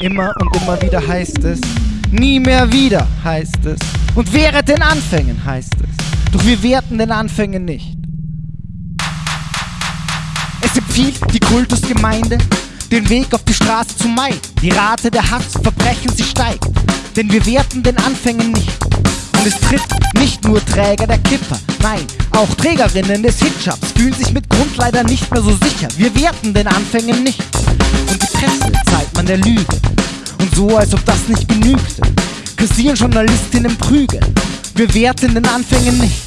Immer und immer wieder heißt es, nie mehr wieder heißt es. Und während den Anfängen heißt es. Doch wir werten den Anfängen nicht. Es empfiehlt die Kultusgemeinde, den Weg auf die Straße zu meiden. Die Rate der Hassverbrechen, sie steigt. Denn wir werten den Anfängen nicht. Und es tritt nicht nur Träger der Kipper, nein, auch Trägerinnen des Hitshops fühlen sich mit Grund leider nicht mehr so sicher. Wir werten den Anfängen nicht. Und die Presse zeigt man der Lüge. Und so, als ob das nicht genügte, kassieren Journalistinnen Prügel. Wir werten den Anfängen nicht.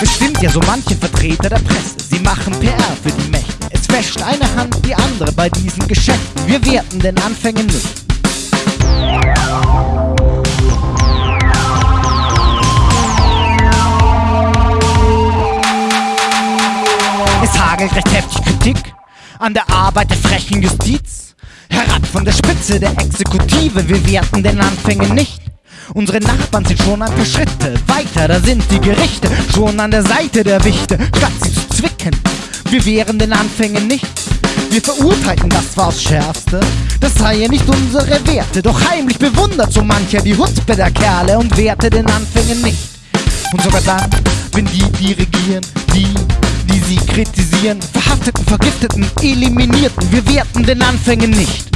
Es stimmt ja so manche Vertreter der Presse, sie machen PR für die Mächte. Es wäscht eine Hand die andere bei diesen Geschäften. Wir werten den Anfängen nicht. Es hagelt recht heftig Kritik an der Arbeit der frechen Justiz. Herab von der Spitze der Exekutive, wir werten den Anfängen nicht. Unsere Nachbarn sind schon ein paar Schritte weiter, da sind die Gerichte schon an der Seite der Wichte, statt sie zu zwicken. Wir wehren den Anfängen nicht. Wir verurteilten das zwar aufs Schärfste, das sei ja nicht unsere Werte, doch heimlich bewundert so mancher die Hutbe der Kerle und werte den Anfängen nicht. Und sogar dann, wenn die, die regieren, die, die sie kritisieren, verhafteten, vergifteten, eliminierten, wir werten den Anfängen nicht.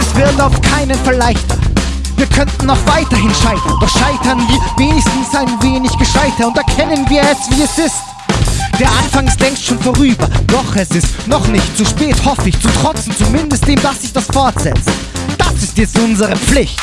Es wird auf keinen Fall leichter. Wir könnten noch weiterhin scheitern, doch scheitern wir wenigstens ein wenig gescheiter und erkennen wir es, wie es ist. Der Anfang ist längst schon vorüber, doch es ist noch nicht zu spät, hoffe ich, zu trotzen, zumindest dem, dass sich das fortsetzt. Das ist jetzt unsere Pflicht.